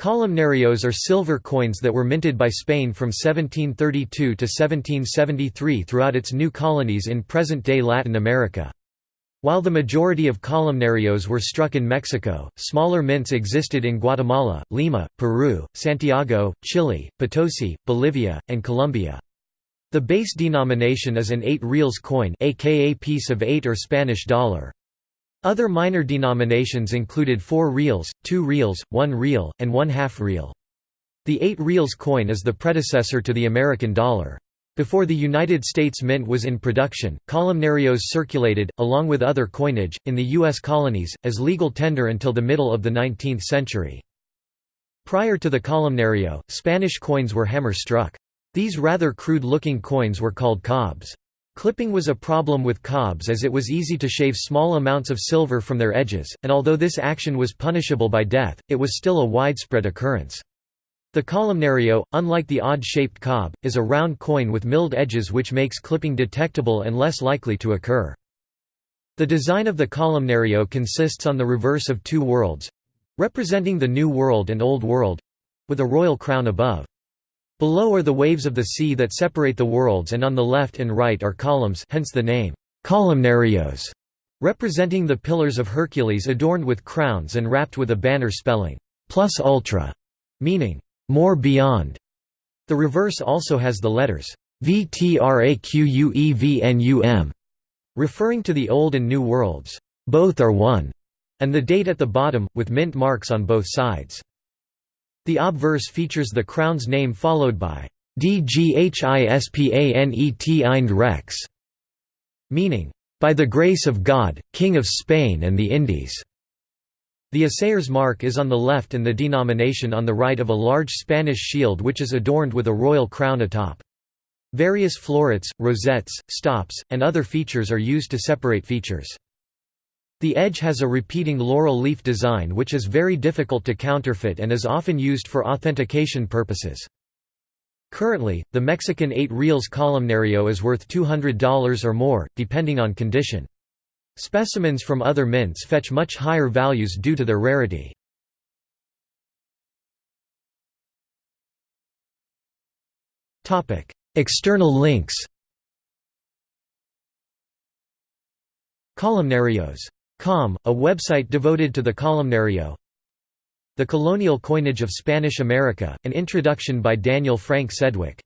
Columnarios are silver coins that were minted by Spain from 1732 to 1773 throughout its new colonies in present-day Latin America. While the majority of columnarios were struck in Mexico, smaller mints existed in Guatemala, Lima, Peru, Santiago, Chile, Potosi, Bolivia, and Colombia. The base denomination is an 8 reals coin aka piece of 8 or Spanish dollar. Other minor denominations included 4 reals, 2 reals, 1 real, and 1 half real. The 8 reals coin is the predecessor to the American dollar. Before the United States Mint was in production, columnarios circulated, along with other coinage, in the U.S. colonies, as legal tender until the middle of the 19th century. Prior to the columnario, Spanish coins were hammer-struck. These rather crude-looking coins were called cobs. Clipping was a problem with cobs as it was easy to shave small amounts of silver from their edges, and although this action was punishable by death, it was still a widespread occurrence. The columnario, unlike the odd-shaped cob, is a round coin with milled edges which makes clipping detectable and less likely to occur. The design of the columnario consists on the reverse of two worlds—representing the New World and Old World—with a royal crown above. Below are the waves of the sea that separate the worlds and on the left and right are columns hence the name, columnarios, representing the pillars of Hercules adorned with crowns and wrapped with a banner spelling, plus ultra, meaning, more beyond. The reverse also has the letters, VTRAQUEVNUM, referring to the Old and New Worlds, both are one, and the date at the bottom, with mint marks on both sides. The obverse features the crown's name followed by DGHISPANET Rex, meaning, by the grace of God, King of Spain and the Indies. The assayer's mark is on the left and the denomination on the right of a large Spanish shield which is adorned with a royal crown atop. Various florets, rosettes, stops, and other features are used to separate features. The edge has a repeating laurel leaf design which is very difficult to counterfeit and is often used for authentication purposes. Currently, the Mexican 8 reals columnario is worth $200 or more, depending on condition. Specimens from other mints fetch much higher values due to their rarity. External links Columnarios Com, a website devoted to the columnario. The Colonial Coinage of Spanish America, an introduction by Daniel Frank Sedwick